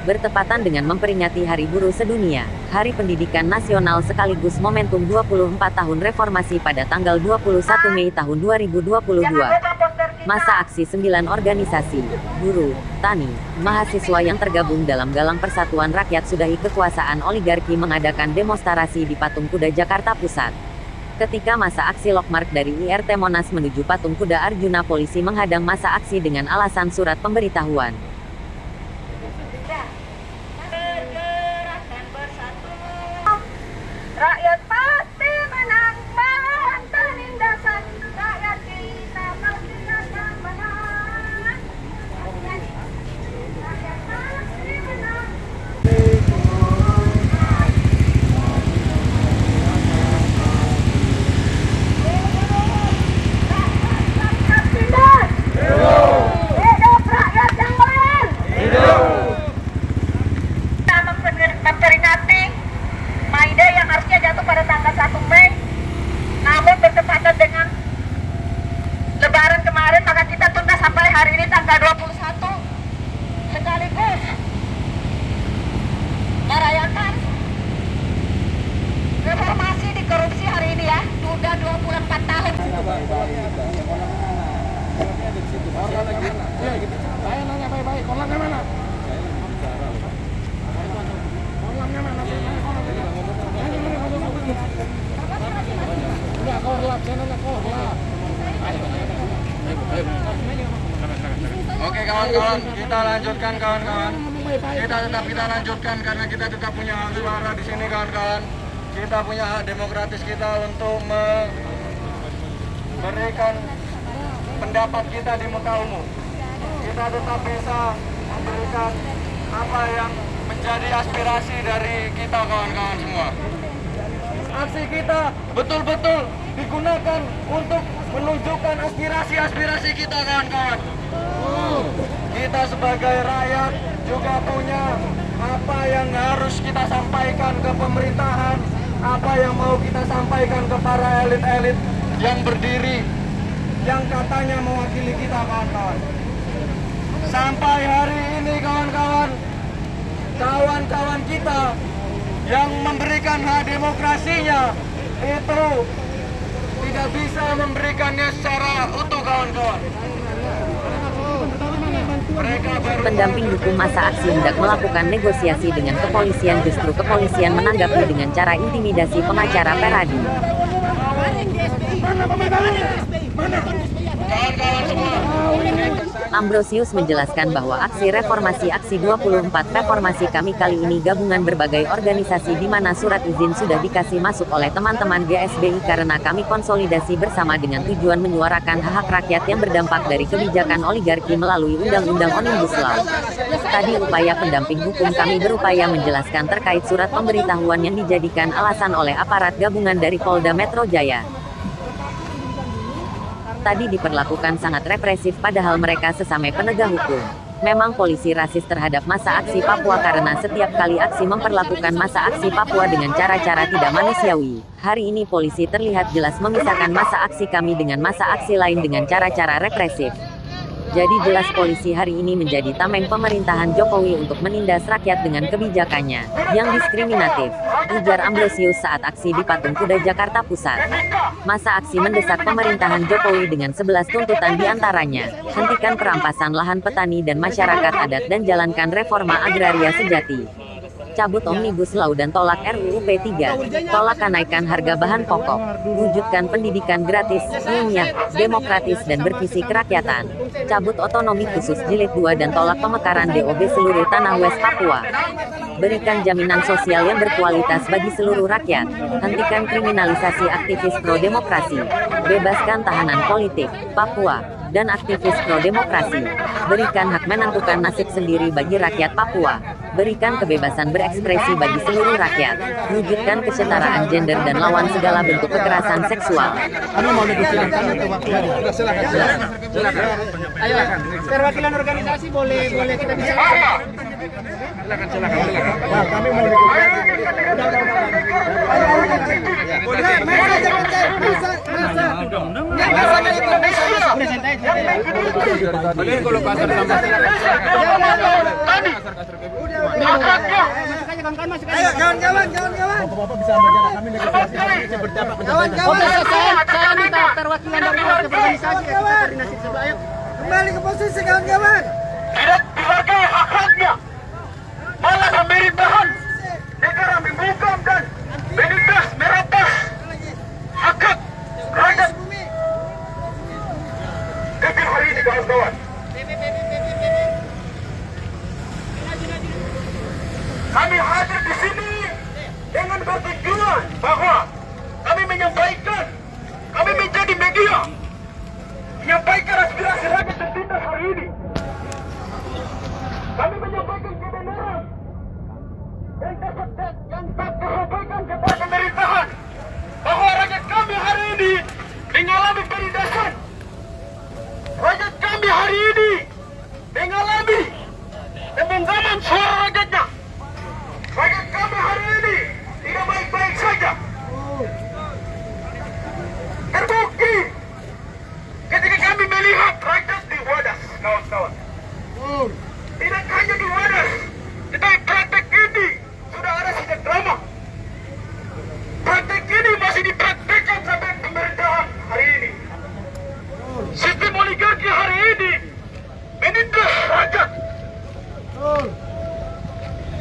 Bertepatan dengan memperingati Hari Buruh Sedunia, Hari Pendidikan Nasional sekaligus momentum 24 tahun reformasi pada tanggal 21 Mei tahun 2022. Masa aksi 9 organisasi, buruh, tani, mahasiswa yang tergabung dalam Galang Persatuan Rakyat Sudahi Kekuasaan Oligarki mengadakan demonstrasi di Patung Kuda Jakarta Pusat. Ketika masa aksi Lokmark dari IRT Monas menuju Patung Kuda Arjuna polisi menghadang masa aksi dengan alasan surat pemberitahuan. PK21 sekaligus merayakan reformasi di korupsi hari ini ya. Sudah 24 tahun. Baik-baik kawan-kawan, kita lanjutkan kawan-kawan. Kita tetap kita lanjutkan karena kita tetap punya hak suara di sini kawan-kawan. Kita punya hak demokratis kita untuk memberikan pendapat kita di muka umum. Kita tetap bisa memberikan apa yang menjadi aspirasi dari kita kawan-kawan semua. Aksi kita betul-betul digunakan untuk menunjukkan aspirasi-aspirasi kita kawan-kawan. Kita sebagai rakyat juga punya apa yang harus kita sampaikan ke pemerintahan, apa yang mau kita sampaikan ke para elit-elit yang berdiri, yang katanya mewakili kita kawan-kawan. Sampai hari ini kawan-kawan, kawan-kawan kita yang memberikan hak demokrasinya itu tidak bisa memberikannya secara utuh kawan-kawan. Pendamping hukum masa aksi hendak melakukan negosiasi dengan kepolisian justru kepolisian menanggapi dengan cara intimidasi pengacara Peradi. Ambrosius menjelaskan bahwa aksi reformasi aksi 24 reformasi kami kali ini gabungan berbagai organisasi di mana surat izin sudah dikasih masuk oleh teman-teman GSBI karena kami konsolidasi bersama dengan tujuan menyuarakan hak rakyat yang berdampak dari kebijakan oligarki melalui Undang-Undang Omnibus Law. Tadi upaya pendamping hukum kami berupaya menjelaskan terkait surat pemberitahuan yang dijadikan alasan oleh aparat gabungan dari Polda Metro Jaya. Tadi diperlakukan sangat represif padahal mereka sesama penegak hukum. Memang polisi rasis terhadap masa aksi Papua karena setiap kali aksi memperlakukan masa aksi Papua dengan cara-cara tidak manusiawi. Hari ini polisi terlihat jelas memisahkan masa aksi kami dengan masa aksi lain dengan cara-cara represif. Jadi jelas polisi hari ini menjadi tameng pemerintahan Jokowi untuk menindas rakyat dengan kebijakannya yang diskriminatif. Ujar Ambrosius saat aksi di Patung Kuda Jakarta Pusat. Masa aksi mendesak pemerintahan Jokowi dengan 11 tuntutan di antaranya, hentikan perampasan lahan petani dan masyarakat adat dan jalankan reforma agraria sejati. Cabut Omnibus Law dan tolak RUU P3, tolak kenaikan harga bahan pokok, wujudkan pendidikan gratis, ilmiah, demokratis dan bervisi kerakyatan, cabut otonomi khusus jilid 2 dan tolak pemekaran DOB seluruh tanah West Papua. Berikan jaminan sosial yang berkualitas bagi seluruh rakyat, hentikan kriminalisasi aktivis pro-demokrasi, bebaskan tahanan politik, Papua, dan aktivis pro-demokrasi. Berikan hak menentukan nasib sendiri bagi rakyat Papua. Berikan kebebasan berekspresi bagi seluruh rakyat. Wujudkan kesetaraan gender dan lawan segala bentuk kekerasan seksual. Kami mau negosiasi untuk waktu hari. Silakan, silakan. Silakan. Ayo, perwakilan organisasi boleh boleh kita bicara. Kembali ke posisi kawan-kawan dihargai hak-haknya malah pemerintahan negara membungkam dan menindas merampas hak rakyat kawan-kawan. Kami hadir di sini dengan bertujuan bahwa kami menyampaikan kami menjadi media menyampaikan aspirasi rakyat tertindas hari ini kami menyampaikan kebenaran yang dapat yang dapat disampaikan kepada pemerintahan bahwa rakyat kami hari ini mengalami penindasan. Rakyat kami hari ini mengalami pembungkaman suara rakyatnya. Rakyat kami hari ini tidak baik-baik saja. Terbukti ketika kami melihat rakyat di wadas, kawan-kawan. Tidak hanya di wadas, tetapi praktek ini sudah ada sejak lama. Praktek ini masih dipraktekkan sampai pemerintahan hari ini. Sistem oligarki hari ini menindas rakyat.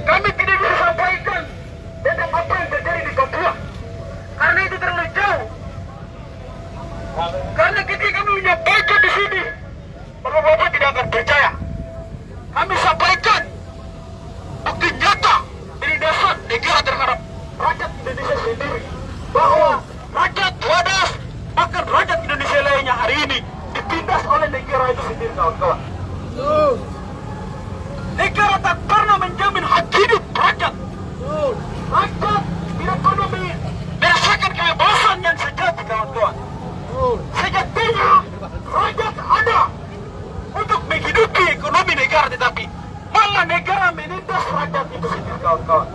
Kami tidak bisa sampaikan tentang apa yang terjadi di Papua. Karena itu terlalu jauh. Karena ketika kami menyampaikan di sini, Bapak-bapak tidak akan percaya. Kami sampaikan bukti nyata penindasan negara terhadap rakyat Indonesia sendiri bahwa rakyat wadas bahkan rakyat Indonesia lainnya hari ini ditindas oleh negara itu sendiri kawan-kawan. Negara tak pernah menjamin hak hidup rakyat. Rakyat tidak pernah me- merasakan kebebasan yang sejati kawan-kawan. Sejatinya rakyat ada untuk menghidupi ekonomi negara tetapi malah negara menindas rakyat itu sendiri kawan-kawan.